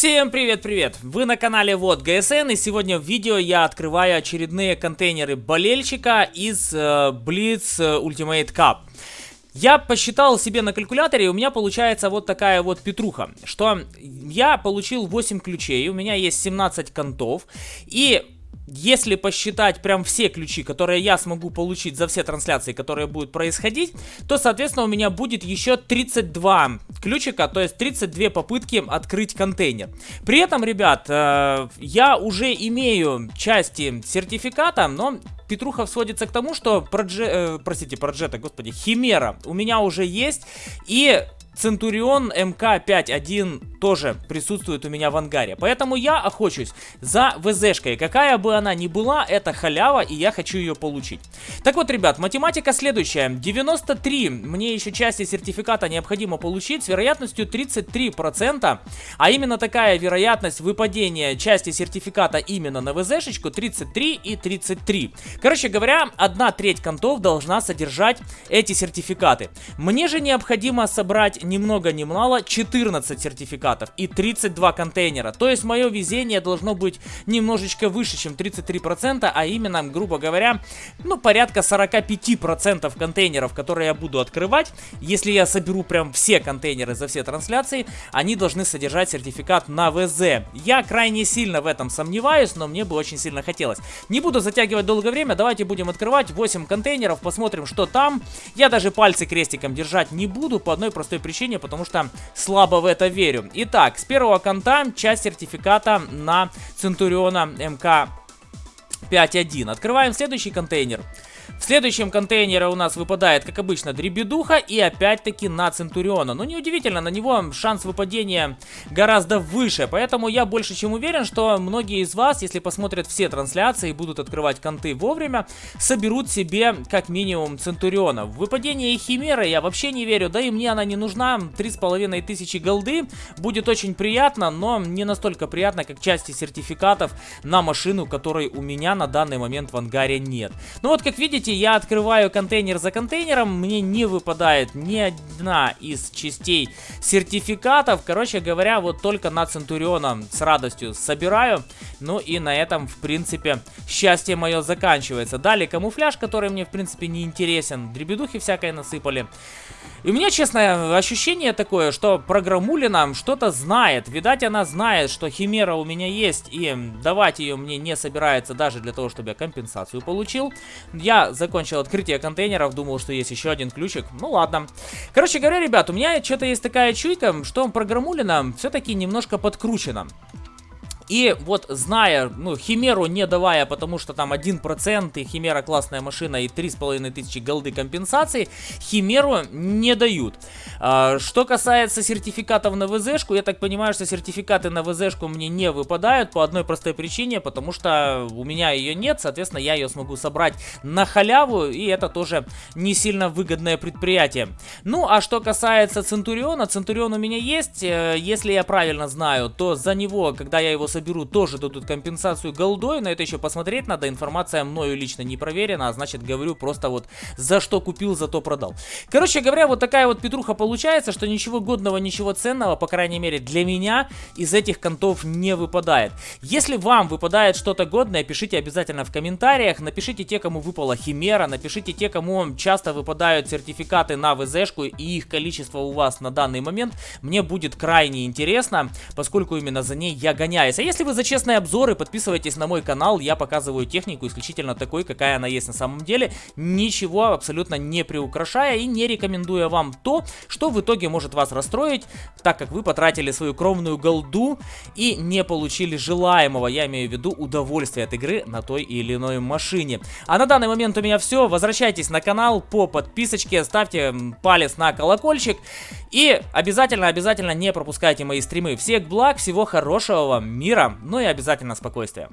Всем привет-привет! Вы на канале Вот ГСН и сегодня в видео я открываю очередные контейнеры болельщика из э, Blitz Ultimate Cup. Я посчитал себе на калькуляторе, и у меня получается вот такая вот петруха, что я получил 8 ключей, у меня есть 17 контов, и если посчитать прям все ключи, которые я смогу получить за все трансляции, которые будут происходить, то, соответственно, у меня будет еще 32 ключика, то есть 32 попытки открыть контейнер. При этом, ребят, э, я уже имею части сертификата, но Петруха сводится к тому, что, продже, э, простите, проджета, господи, Химера у меня уже есть, и Центурион МК-51 тоже присутствует у меня в ангаре. Поэтому я охочусь за ВЗшкой. Какая бы она ни была, это халява, и я хочу ее получить. Так вот, ребят, математика следующая. 93 мне еще части сертификата необходимо получить с вероятностью 33%. А именно такая вероятность выпадения части сертификата именно на ВЗшечку 33 и 33. Короче говоря, одна треть контов должна содержать эти сертификаты. Мне же необходимо собрать ни много ни мало 14 сертификатов и 32 контейнера. То есть мое везение должно быть немножечко выше, чем 33%, а именно, грубо говоря, ну порядка 45% контейнеров, которые я буду открывать. Если я соберу прям все контейнеры за все трансляции, они должны содержать сертификат на ВЗ. Я крайне сильно в этом сомневаюсь, но мне бы очень сильно хотелось. Не буду затягивать долгое время, давайте будем открывать 8 контейнеров, посмотрим, что там. Я даже пальцы крестиком держать не буду по одной простой причине, потому что слабо в это верю. Итак, с первого конта часть сертификата на Центуриона МК 5.1. Открываем следующий контейнер. В следующем контейнере у нас выпадает, как обычно, Дребедуха и опять-таки на Центуриона. Но неудивительно, на него шанс выпадения гораздо выше, поэтому я больше чем уверен, что многие из вас, если посмотрят все трансляции и будут открывать конты вовремя, соберут себе как минимум Центуриона. В выпадение Химеры я вообще не верю, да и мне она не нужна, 3500 голды будет очень приятно, но не настолько приятно, как части сертификатов на машину, которой у меня на данный момент в ангаре нет. Ну вот, как видите, видите, я открываю контейнер за контейнером, мне не выпадает ни одна из частей сертификатов. Короче говоря, вот только на Центуриона с радостью собираю. Ну и на этом, в принципе, счастье мое заканчивается. Далее камуфляж, который мне, в принципе, не интересен. Дребедухи всякое насыпали. И у меня, честно, ощущение такое, что программулина что-то знает. Видать, она знает, что Химера у меня есть, и давать ее мне не собирается даже для того, чтобы я компенсацию получил. Я закончил открытие контейнеров, думал, что есть еще один ключик. Ну ладно. Короче говоря, ребят, у меня что-то есть такая чуйка, что программулина все-таки немножко подкручена. И вот зная, ну, Химеру не давая, потому что там 1% и Химера классная машина и 3500 голды компенсации, Химеру не дают. А, что касается сертификатов на ВЗшку, я так понимаю, что сертификаты на ВЗшку мне не выпадают по одной простой причине, потому что у меня ее нет, соответственно, я ее смогу собрать на халяву, и это тоже не сильно выгодное предприятие. Ну, а что касается Центуриона, Центурион у меня есть, э, если я правильно знаю, то за него, когда я его соберу, соберу, тоже дадут компенсацию голдой. На это еще посмотреть надо. Информация мною лично не проверена, а значит говорю просто вот за что купил, за то продал. Короче говоря, вот такая вот петруха получается, что ничего годного, ничего ценного, по крайней мере для меня, из этих контов не выпадает. Если вам выпадает что-то годное, пишите обязательно в комментариях. Напишите те, кому выпала химера, напишите те, кому часто выпадают сертификаты на ВЗшку и их количество у вас на данный момент. Мне будет крайне интересно, поскольку именно за ней я гоняюсь. А если вы за честные обзоры, подписывайтесь на мой канал, я показываю технику исключительно такой, какая она есть на самом деле, ничего абсолютно не приукрашая и не рекомендуя вам то, что в итоге может вас расстроить, так как вы потратили свою кровную голду и не получили желаемого, я имею в виду удовольствие от игры на той или иной машине. А на данный момент у меня все, возвращайтесь на канал по подписочке, ставьте палец на колокольчик. И обязательно-обязательно не пропускайте мои стримы. Всех благ, всего хорошего вам, мира, ну и обязательно спокойствия.